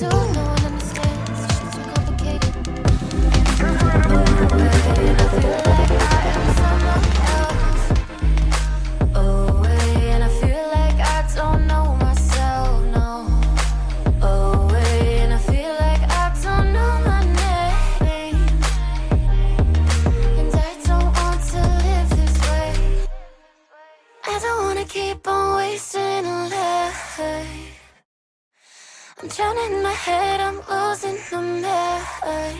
do no I'm in my head, I'm losing the mind.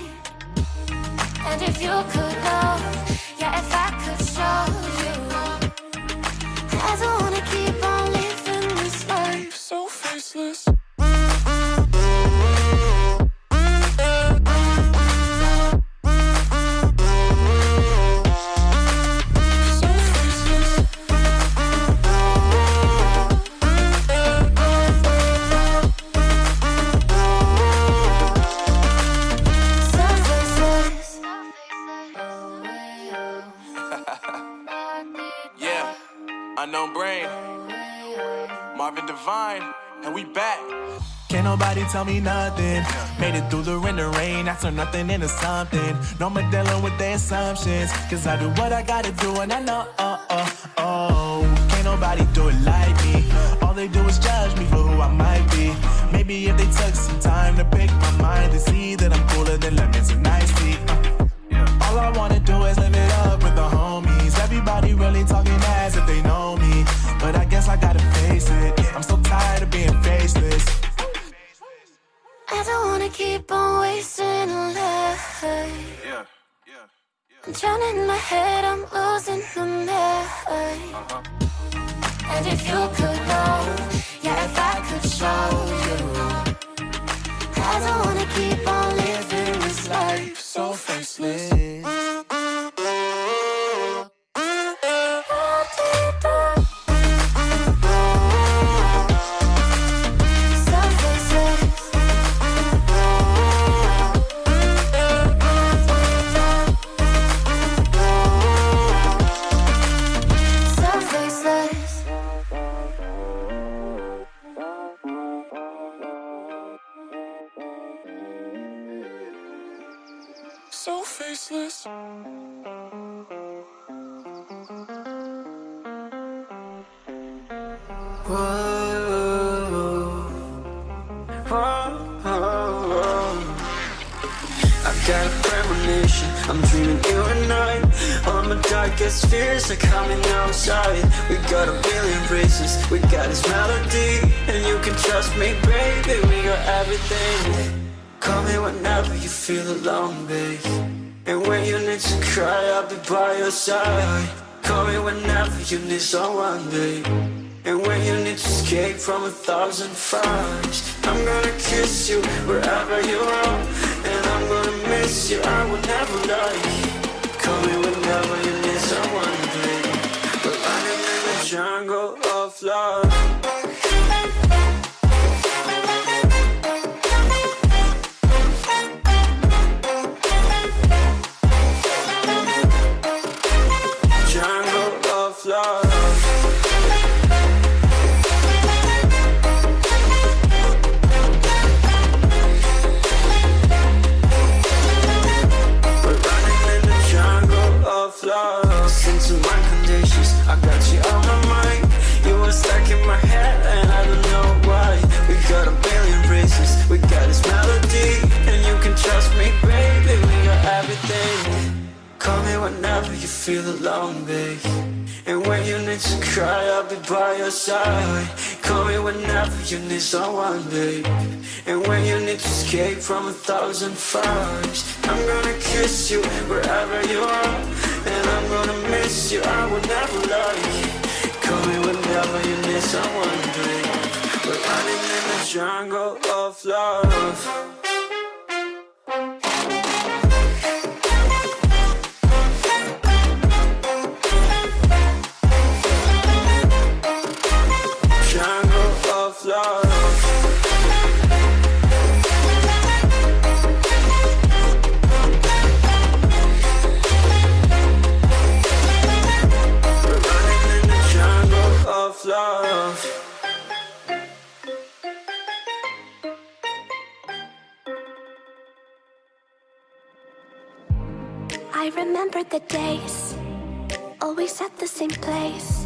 And if you could know, yeah, if I could unknown brain, Marvin Devine, and we back. Can't nobody tell me nothing. Made it through the rain, the rain. I turn nothing into something. No more dealing with their assumptions. Cause I do what I gotta do, and I know, oh, oh, oh. Can't nobody do it like me. Keep on wasting life. Yeah, yeah, I'm drowning in my head, I'm losing the mind. And if you could know, yeah, if I could show so faceless. I got a premonition, I'm dreaming you and I. All my darkest fears are coming outside. We got a billion races, we got this melody And you can trust me, baby, we got everything. Call me whenever you feel alone, And when you need to cry, I'll be by your side. Call me whenever you need someone, babe. And when you need to escape from a thousand fires I'm gonna kiss you wherever you are. And I'm gonna miss you, I will never lie Listen to my conditions, I got you on my mind. You were stuck in my head and I don't know why. We got a billion reasons, we got this melody And you can trust me, baby, we got everything. Call me whenever you feel alone, babe. And when you need to cry, I'll be by your side. Call me whenever you need someone, babe. And when you need to escape from a thousand fires I'm gonna kiss you wherever you are miss you, I will never lie. Call me whenever you need someone, babe. We're running in the jungle of love I remember the days, always at the same place.